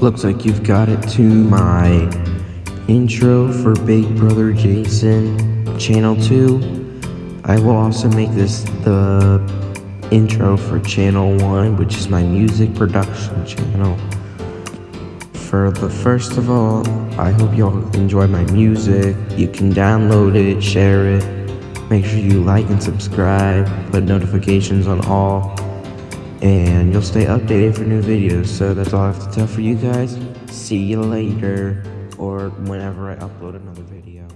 Looks like you've got it to my intro for Big Brother Jason Channel 2. I will also make this the intro for Channel 1, which is my music production channel. For the first of all, I hope y'all enjoy my music. You can download it, share it. Make sure you like and subscribe, put notifications on all and you'll stay updated for new videos. So that's all I have to tell for you guys. See you later, or whenever I upload another video.